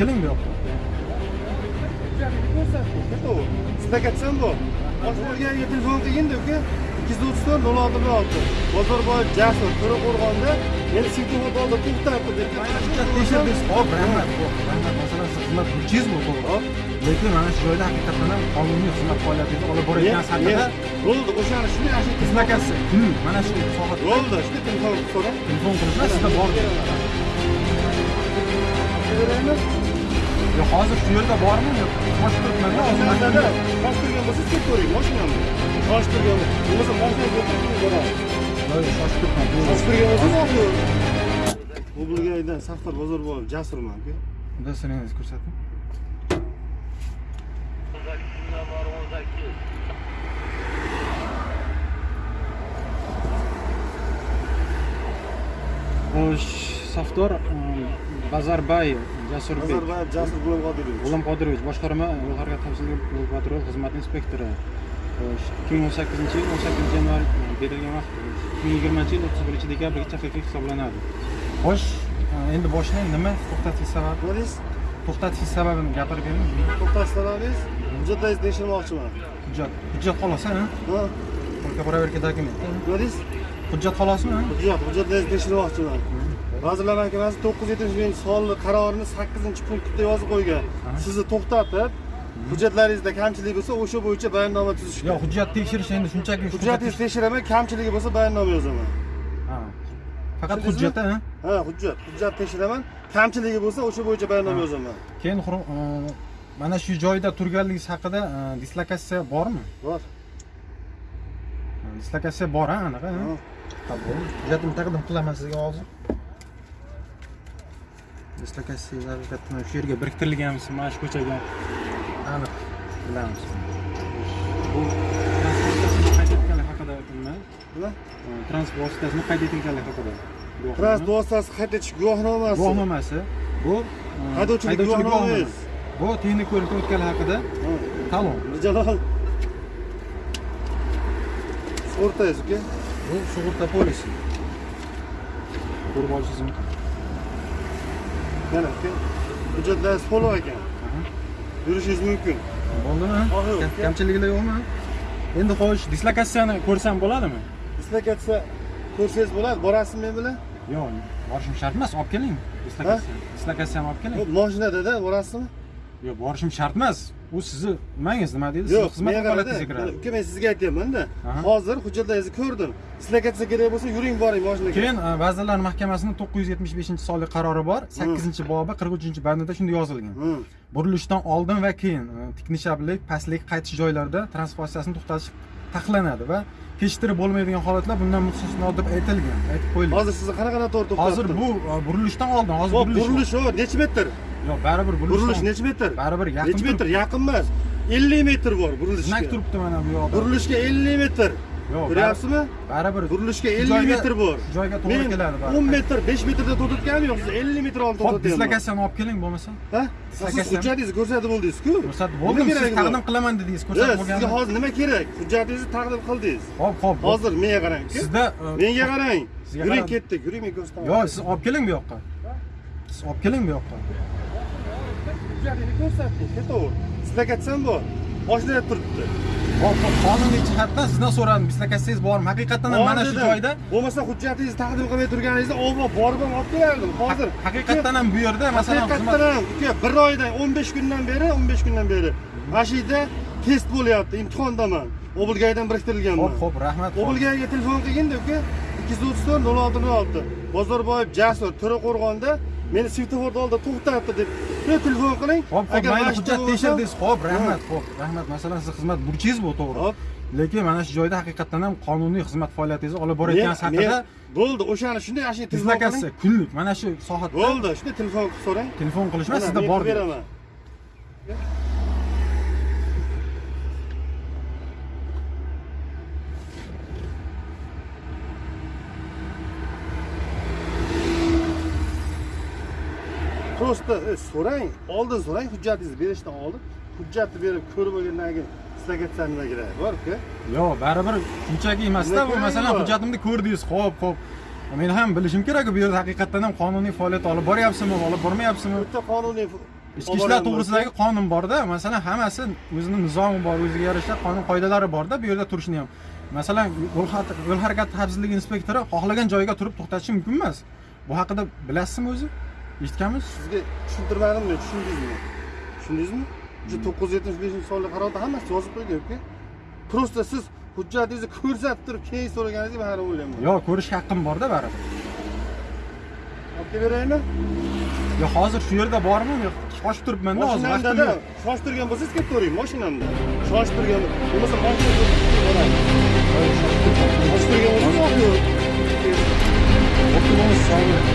keling bu yoqqa Keto'g'ri. Stakatsan bu. Boshqarganiga telefon qilgin-da, uka. 234 06 06. Bozorboyev Jasur To'raqo'rg'onda meni svetofor oldi to'xtatdi deb. tekshirdik hop rahmat rahmat masalan siz xizmat bu to'g'ri lekin mana shu joyda haqiqatdan ham qonuniy xizmat faoliyatingizni olib borayotgan haqida Bo'ldi, o'shani shunday ashyo dislokasiya kunlik mana shu sohada Bo'ldi, shunday telefon so'rang. telefon qilishlar sizda bor Beraymi? Yo hozir shu yerda bormi? Yo'q hozir mana Mashinada tosh turgan bo'lsa ketib ko'ring, mashinamni. Tosh turgan bo'lsa, mashinaga o'tirib boradi. Yo'q, shoshib turibman Tosh turgan bo'lsa, mashina. Bu Bulgariyadan Saftar Bozorboyev Jasurman, unda siringizni ko'rsating xo'sh safdor bazarbayev jasurbek Nazarboyev Jasur G'ulom Qodirovich. g'ulom qodirovich boshqarma yo'l harakati xavfsizligi yo'l patrul xizmati inspektori ikki ming o'n sakkizinchi yil o'n sakkizinchi yanvar berilgan vaqt ikki ming yigirmanchi yil o'ttiz birinchi dekabrgacha haqiqiy hisoblanadi xo'sh endi boshlang nima to'xtatish sababi deysiz? to'xtatish sababini gapirib bering To'xtash sababingiz? Hujjatlaringizni tekshirmoqchiman. hujjat hujjat xolos Ha? только проверка dokument Nima deysiz? Hujjat xolosmi Hujjat, hujjatlaringizni tekshirmoqchiman. Vazirlar Mahkamasi 970 sonli qarorini 8-punktda yozib qo'ygan. Sizni to'xtatib, hujjatlaringizda kamchilik bo'lsa, o'sha bo'yicha bayonnoma tuzishga. yo'q hujjat tekshirish endi shunchaki shu Hujjatingizni tekshiraman, kamchiligi bo'lsa bayonnoma yozaman. Ha. faqat hujjat a Ha, hujjat. Hujjat tekshiraman, kamchiligi bo'lsa, o'sha bo'yicha bayonnoma yozaman. keyin e, mana shu joyda turganligingiz haqida e, dislokatsiya bormi Bor. Dislokatsiya bor a anaqa hujjatimni taqdim qilaman sizga hozir dislokatsiya haqiqatdan shu yerga biriktirilganmiz mana shu ko'chaga aniq bilamiz bu transport vositasini qayd etganlik haqida nima transport vositasini qayd etilganlik haqida. Transport vositasi qayd etish guvohnomasi. guvohnomasi bu Haydovchilik guvohnomangiz. bu texnik ko'rikdan o'tganlik haqida Ha. talon. Mirjalol. O'rtangiz uka. bu sug'urta polisi mumkin Mana uka. Hujjatlaringiz to'liq ekan. Yurishingiz mumkin. bo'ldimi kamchiliklar yo'qmi endi xo'sh dislokatsiyani ko'rsam bo'ladimi Dislokatsiya ko'rsangiz bo'ladi, borasizmi men bilan? yo'q borishim shart emas olib keling dislokatsiya dislokatsiyani olib keling Mashinada-da borasizmi? yo'q borishim shart emas u sizni nimangiz nima deydi Yo'q, xizmat qarada. kiradi Uka men sizga aytyapman-da. Hozir hujjatlaringizni ko'rdim. Dislokatsiya kerak bo'lsa, yuring boring mashinaga. keyin e, vazirlar mahkamasining to'qqiz yuz yetmish beshinchi sonli qarori bor sakkizinchi bobi qirq uchinchi bandida shunday yozilgan burilishdan oldin va keyin e, tiknishablik pastlik qaytish joylarida transportatsiyasini to'xtatish taqiqlanadi va kechiktirib bo'lmaydigan holatlar bundan mustasno deb aytilgan aytib qo'yilgan Hozir sizni qanaqa to'g'ri to'xtatdim? hozir bu e, burilishdan oldin hozir burilish burilish o, necha metr? yo'q baribir Burilish burilishdan necha metr? baribir yaqin Necha metr? Yaqin emas. 50 metr bor burilishga. znak turibdi mana bu yoqda Burilishga 50 metr. Yo'q Ko'ryapsizmi? baribir Burilishga Shu 50 joyga- metr bor. joyga to'g'ri Men keladi 10 metr, 5 metrda to'xtatganim yo'q. Siz 50 metr oldin hop to'xtatyapman. dislokatsiyani olib keling bo'lmasa Ha? Siz hujjatingizni ko'rsatib bo'ldingiz-ku. ko'rsatib bo'ldim siz taqdim qilaman dedingiz ko'rsatib sizga bo'lgan hozir nima kerak? Hujjatingizni taqdim qildingiz. hop hop. Hozir menga qarang. sizda e, Menga qarang. Sizga Yuring ketdik, yuring men ko'rsataman. yo'q siz olib keling bu yoqqa siz olib keling bu yoqqa hujjatingizni ko'rsatdik, ketaver. Dislokatsiyam bor. Mashinada turibdi. Qonuniy jihatdan sizdan so'radim dislokatsiyangiz bormi? Haqiqatdan ham mana shu joyda bo'lmasa hujjatingizni taqdim qilmay turganingizda olib borib ham olib kelardim. Hozir haqiqatdan ham bu yerda masalan haqiqatdan ham uka bir oydan 15 kundan beri 15 kundan beri. Mana shu yerda test bo'lyapti imtihondaman. Obulgaydan biriktirilganman. Hop hop rahmat hop. obulgayga telefon qilganda uka 234 06 06 bozorboyev jasur to'raqo'rg'onda meni svetoforda oldida to'xtatdi deb. Telefon qiling. Hop hop mayli hujjat bo'lsa- tekshirdingiz. Hop rahmat hop rahmat. Masalan sizni xizmat burchingiz bu to'g'ri. Hop lekin mana shu joyda haqiqatdan ham qonuniy xizmat faoliyatingizni olib borayotganingiz haqida bo'ldi o'shani shunday ana shu dislokatsiya kunlik mana shu soatda bo'ldi shunday telefon qilib so'rang. Telefon qilish emas Mana, sizda bor beraman просто e, so'rang oldin so'rang hujjatingizni berishdan oldin. Hujjatni berib ko'rib olgandan keyin dislokatsiyani nima keragi bor uka yo'q baribir shunchaki emasda bu masalan hujjatimni ko'rdingiz ho'p ho'p men ham bilishim kerak bu yerda haqiqatdan ham qonuniy faoliyat olib boryapsizmi olib bormayapsizmi? Bitta qonuniy ichki ishlar to'g'risidagi qonun borda masalan hammasi o'zini nizomi bor o'ziga yarasha qonun qoidalari borda bu yerda turishni ham. Masalan yo'l harakati xavfsizligi inspektori xohlagan joyiga turib to'xtatishi mumkin emas. Bu haqida bilasizmi o'zi eshitganmisiz sizga tushuntirmadimmi tushundingizmi tushundingizmi? O'sha to'qqiz yuz yetmish beshinchi sonli qarorda hammasi yozib qo'ygan uka просто siz hujjatingizni ko'rsatib turib keyin so'raganingizga man o'ylayman yo ko'rish haqqim borda baribir. Olib kelaveraymi yo hozir shu yerda bormi? Shoshib turibmanda hozir yo'q shoshib turgan bo'lsangiz ketavering mashinamda. Shoshib turgan bo'lmasa mashina shoshib turgan bo'lsangiz.